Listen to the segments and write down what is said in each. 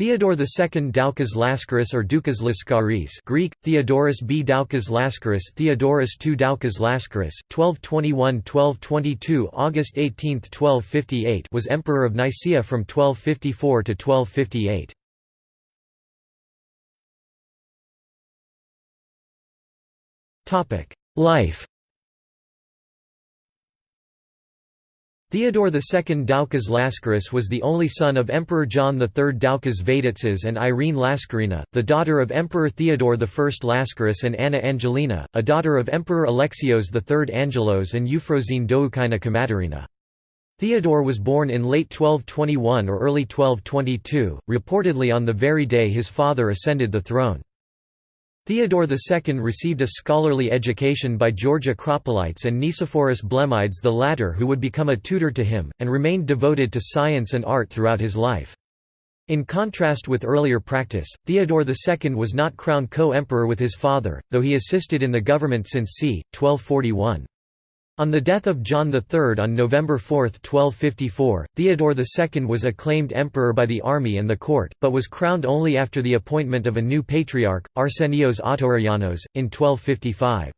Theodore II Doukas Lascaris or Doukas Laskaris Greek, Theodorus B. Doukas Lascaris Theodorus II Doukas Lascaris, 1221–1222 August 18, 1258 was Emperor of Nicaea from 1254 to 1258. Life Theodore II Doukas Lascaris was the only son of Emperor John III Doukas Vatatzes and Irene Lascarina, the daughter of Emperor Theodore I Lascaris and Anna Angelina, a daughter of Emperor Alexios III Angelos and Euphrosyne Doukaina Kamatarina. Theodore was born in late 1221 or early 1222, reportedly on the very day his father ascended the throne. Theodore II received a scholarly education by George Acropolites and Nicephorus Blemmydes the latter who would become a tutor to him, and remained devoted to science and art throughout his life. In contrast with earlier practice, Theodore II was not crowned co-emperor with his father, though he assisted in the government since c. 1241. On the death of John III on November 4, 1254, Theodore II was acclaimed emperor by the army and the court, but was crowned only after the appointment of a new patriarch, Arsenios Autorianos, in 1255.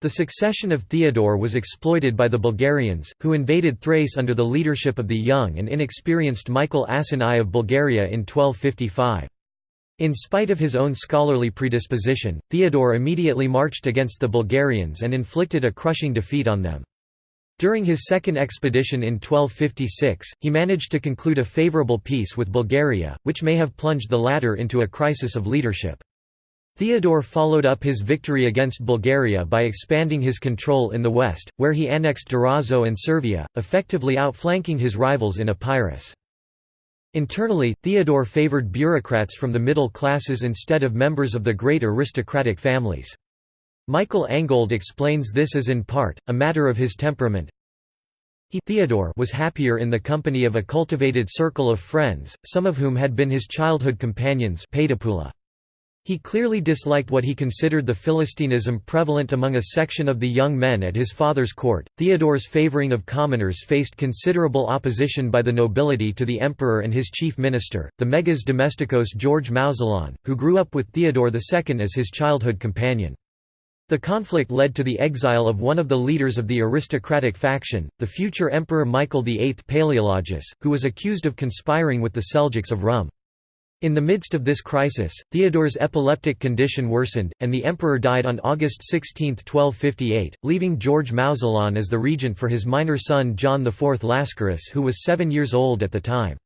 The succession of Theodore was exploited by the Bulgarians, who invaded Thrace under the leadership of the young and inexperienced Michael Asen I of Bulgaria in 1255. In spite of his own scholarly predisposition, Theodore immediately marched against the Bulgarians and inflicted a crushing defeat on them. During his second expedition in 1256, he managed to conclude a favourable peace with Bulgaria, which may have plunged the latter into a crisis of leadership. Theodore followed up his victory against Bulgaria by expanding his control in the west, where he annexed Durazzo and Servia, effectively outflanking his rivals in Epirus. Internally, Theodore favored bureaucrats from the middle classes instead of members of the great aristocratic families. Michael Angold explains this as in part, a matter of his temperament. He Theodore was happier in the company of a cultivated circle of friends, some of whom had been his childhood companions he clearly disliked what he considered the Philistinism prevalent among a section of the young men at his father's court. Theodore's favoring of commoners faced considerable opposition by the nobility to the emperor and his chief minister, the Megas Domestikos George Mouzalon, who grew up with Theodore II as his childhood companion. The conflict led to the exile of one of the leaders of the aristocratic faction, the future Emperor Michael VIII Palaeologus, who was accused of conspiring with the Seljuks of Rum. In the midst of this crisis, Theodore's epileptic condition worsened, and the emperor died on August 16, 1258, leaving George Mouzalon as the regent for his minor son John IV Lascaris who was seven years old at the time.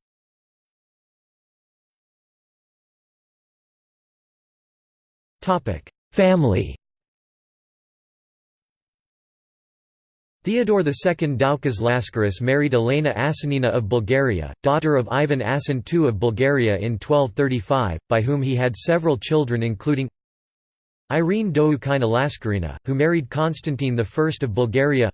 Family Theodore II Doukas Laskaris married Elena Asenina of Bulgaria, daughter of Ivan Asen II of Bulgaria in 1235, by whom he had several children including Irene Doukaina Lascarina, who married Constantine I of Bulgaria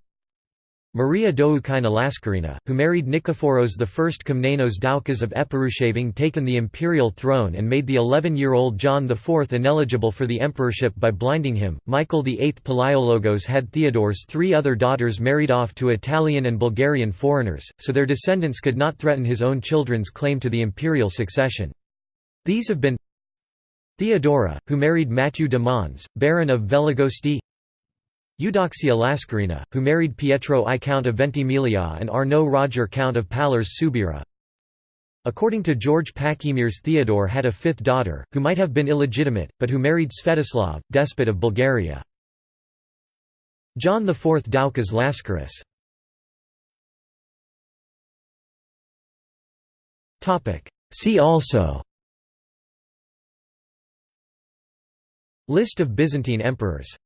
Maria Doukaina Laskarina, who married Nikephoros I Komnenos Doukas of Epirushaving taken the imperial throne and made the 11-year-old John IV ineligible for the emperorship by blinding him. Michael VIII Palaiologos had Theodore's three other daughters married off to Italian and Bulgarian foreigners, so their descendants could not threaten his own children's claim to the imperial succession. These have been Theodora, who married Matthew de Mons, Baron of Veligosti Eudoxia Lascarina, who married Pietro I Count of Ventimiglia and Arnaud Roger Count of Pallars Subira. According to George Pachymeres Theodore had a fifth daughter, who might have been illegitimate, but who married Svetoslav, despot of Bulgaria. John IV Doukas Lascaris See also List of Byzantine emperors